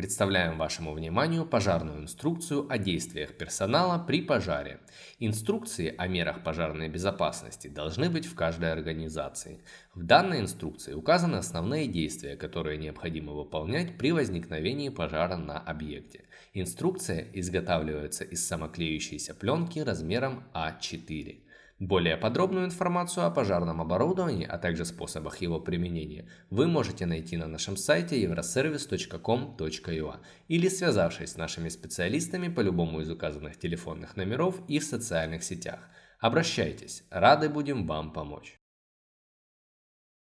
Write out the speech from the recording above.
представляем вашему вниманию пожарную инструкцию о действиях персонала при пожаре. Инструкции о мерах пожарной безопасности должны быть в каждой организации. В данной инструкции указаны основные действия, которые необходимо выполнять при возникновении пожара на объекте. Инструкция изготавливается из самоклеющейся пленки размером А4. Более подробную информацию о пожарном оборудовании, а также способах его применения вы можете найти на нашем сайте euroservice.com.ua или связавшись с нашими специалистами по любому из указанных телефонных номеров и в социальных сетях. Обращайтесь, рады будем вам помочь.